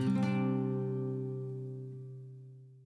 Mm-hmm.